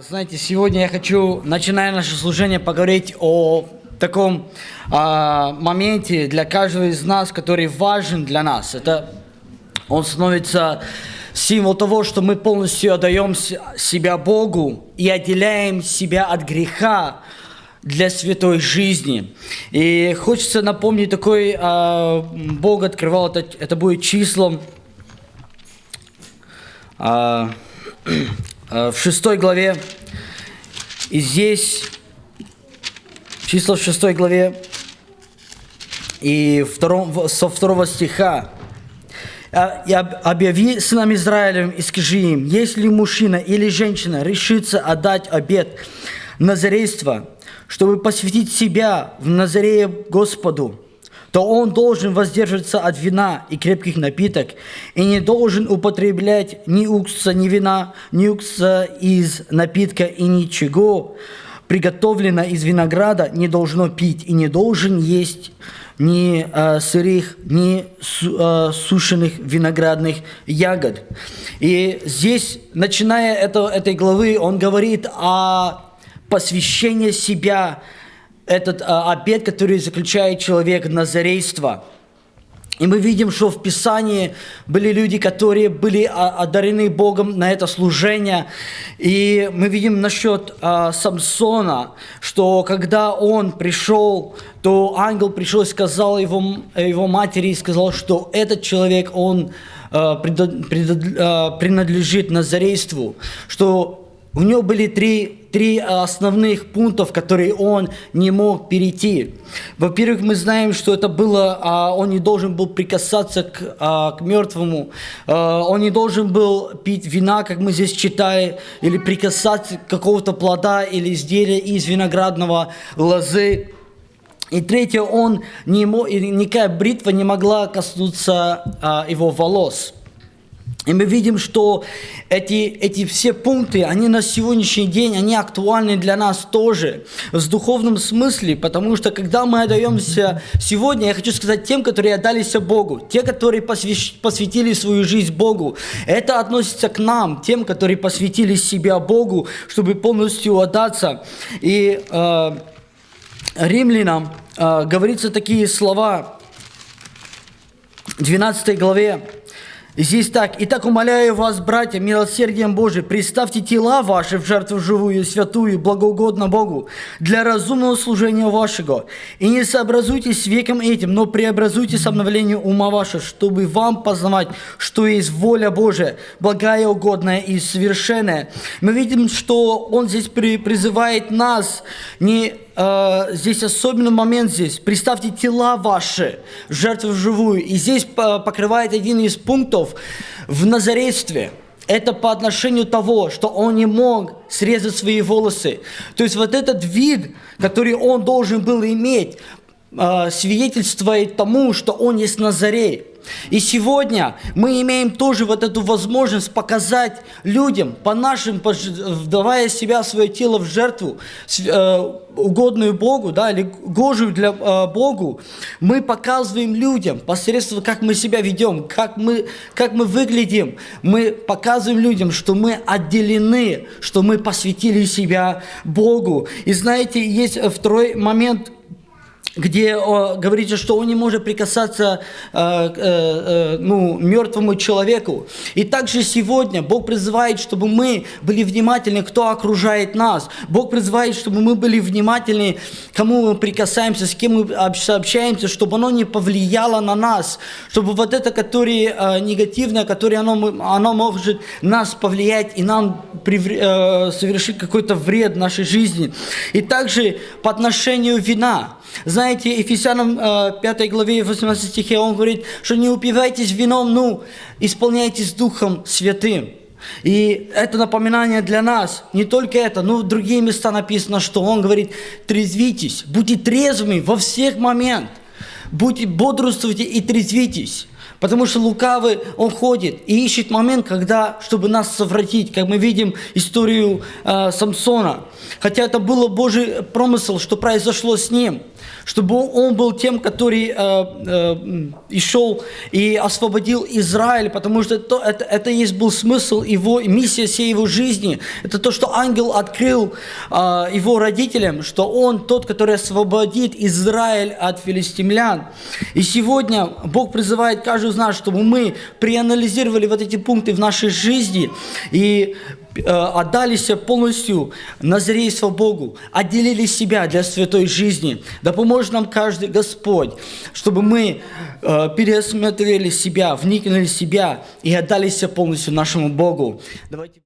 Знаете, сегодня я хочу, начиная наше служение, поговорить о таком а, моменте для каждого из нас, который важен для нас. Это он становится символ того, что мы полностью отдаем себя Богу и отделяем себя от греха для святой жизни. И хочется напомнить такой, а, Бог открывал это, это будет числом а, в шестой главе. И здесь числа в шестой главе и втором, со второго стиха. «А- «И об- объяви сынам Израилевым и скажи им, если мужчина или женщина решится отдать обет назарейства, чтобы посвятить себя в Назарее Господу, то он должен воздерживаться от вина и крепких напиток, и не должен употреблять ни уксуса, ни вина, ни уксуса из напитка, и ничего, приготовлено из винограда, не должно пить, и не должен есть ни э, сырых, ни су- э, сушеных виноградных ягод. И здесь, начиная это, этой главы, он говорит о посвящении себя, этот а, обет, который заключает человек назарейство. И мы видим, что в Писании были люди, которые были а, одарены Богом на это служение. И мы видим насчет а, Самсона, что когда он пришел, то ангел пришел и сказал его, его матери, и сказал, что этот человек, он а, а, принадлежит назарейству, что у него были три, три основных пунктов, которые он не мог перейти. Во-первых, мы знаем, что это было, а, он не должен был прикасаться к, а, к мертвому, а, он не должен был пить вина, как мы здесь читаем, или прикасаться к какого-то плода или изделия из виноградного лозы. И третье, он не мог, никакая бритва не могла коснуться а, его волос. И мы видим, что эти, эти все пункты, они на сегодняшний день, они актуальны для нас тоже, в духовном смысле, потому что когда мы отдаемся сегодня, я хочу сказать тем, которые отдались Богу, те, которые посвящ- посвятили свою жизнь Богу, это относится к нам, тем, которые посвятили себя Богу, чтобы полностью отдаться. И э, римлянам э, говорится такие слова, 12 главе. Здесь так. «Итак, умоляю вас, братья, милосердием Божиим, представьте тела ваши в жертву живую, святую, благоугодно Богу, для разумного служения вашего. И не сообразуйтесь с веком этим, но преобразуйтесь обновлением ума вашего, чтобы вам познавать, что есть воля Божия, благая, угодная и совершенная». Мы видим, что Он здесь при- призывает нас не Э, здесь особенный момент здесь. Представьте тела ваши в жертву живую. И здесь по- покрывает один из пунктов в Назарействе. Это по отношению того, что он не мог срезать свои волосы. То есть вот этот вид, который он должен был иметь, э, свидетельствует тому, что он есть Назарей. И сегодня мы имеем тоже вот эту возможность показать людям, по нашим, вдавая себя, свое тело в жертву, э, угодную Богу, да, или гожую для э, Богу, мы показываем людям посредством, как мы себя ведем, как мы, как мы выглядим, мы показываем людям, что мы отделены, что мы посвятили себя Богу. И знаете, есть э, второй момент, где о, говорится, что он не может прикасаться э, э, э, ну, мертвому человеку. И также сегодня Бог призывает, чтобы мы были внимательны, кто окружает нас. Бог призывает, чтобы мы были внимательны, кому мы прикасаемся, с кем мы общ- общаемся, чтобы оно не повлияло на нас, чтобы вот это, которое э, негативное, которое оно, оно может нас повлиять и нам привре- э, совершить какой-то вред в нашей жизни. И также по отношению вина. Знаете, Ефесянам э, 5 главе 18 стихе он говорит, что не упивайтесь вином, ну, исполняйтесь Духом Святым. И это напоминание для нас. Не только это, но в другие места написано, что он говорит, трезвитесь, будьте трезвыми во всех моментах. Будьте, бодрствуйте и трезвитесь. Потому что лукавый, он ходит и ищет момент, когда, чтобы нас совратить, как мы видим историю э, Самсона. Хотя это было Божий промысел, что произошло с ним, чтобы он был тем, который э, э, и шел и освободил Израиль, потому что это, это, это есть был смысл его, миссия всей его жизни. Это то, что ангел открыл э, его родителям, что он тот, который освободит Израиль от филистимлян. И сегодня Бог призывает каждого из нас, чтобы мы проанализировали вот эти пункты в нашей жизни и э, отдались полностью назрейство Богу, отделили себя для святой жизни. Да поможет нам каждый Господь, чтобы мы э, пересмотрели себя, вникнули в себя и отдались полностью нашему Богу. Давайте